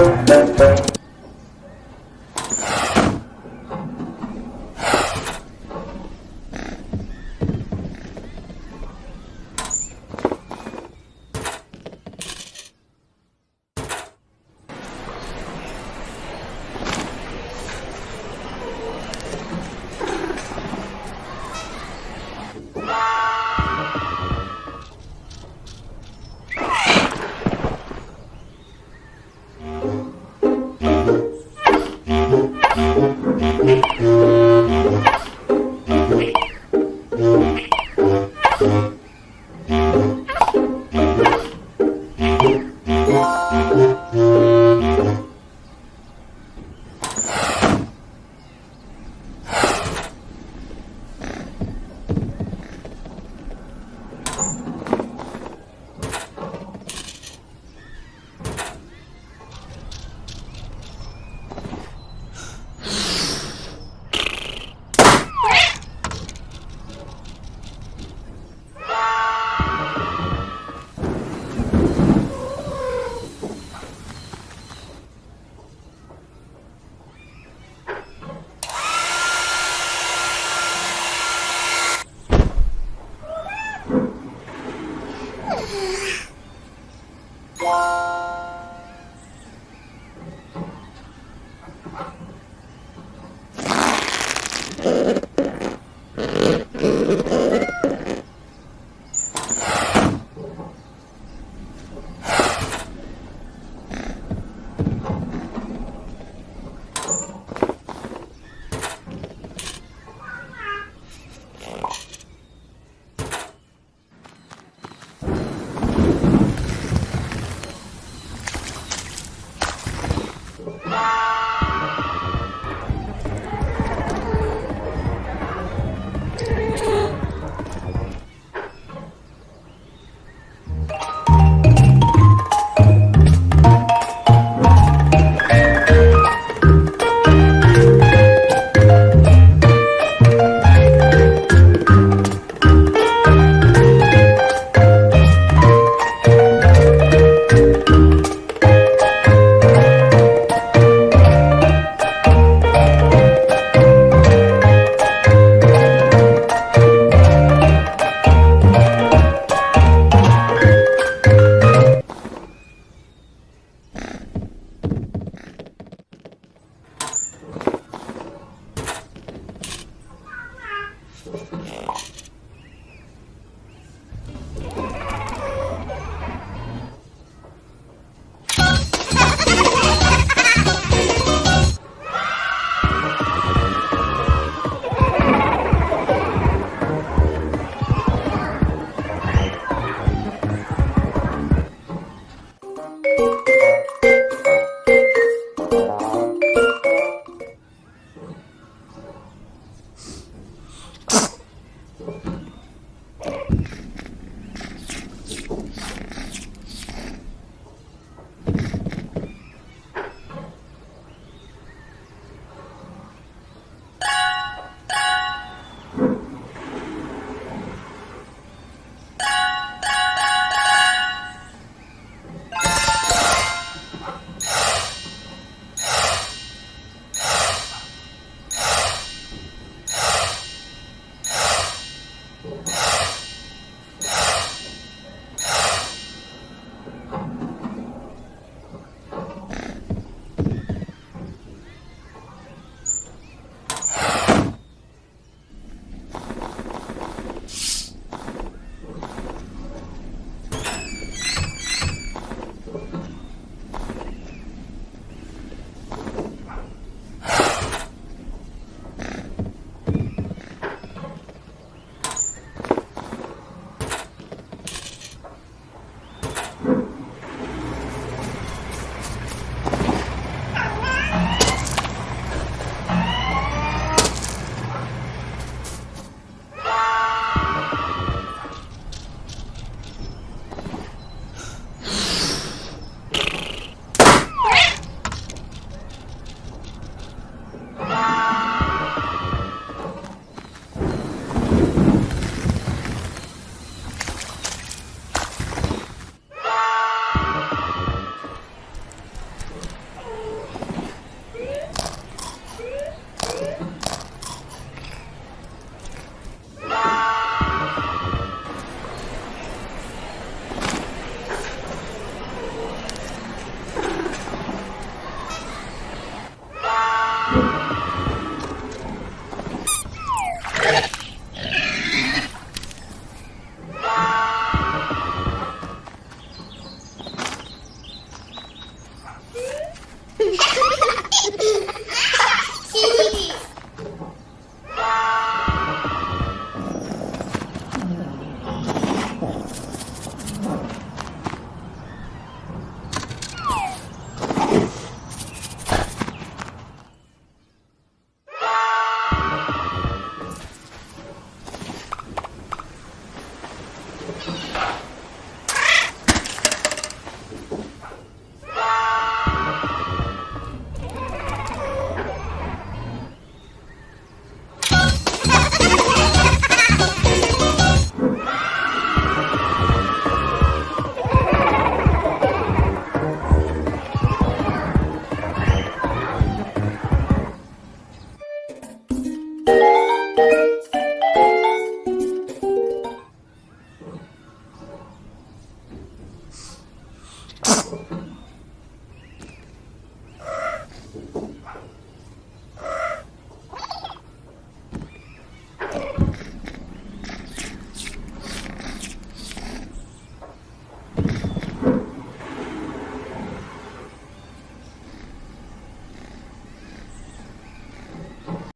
Thank you. Ha Thank you.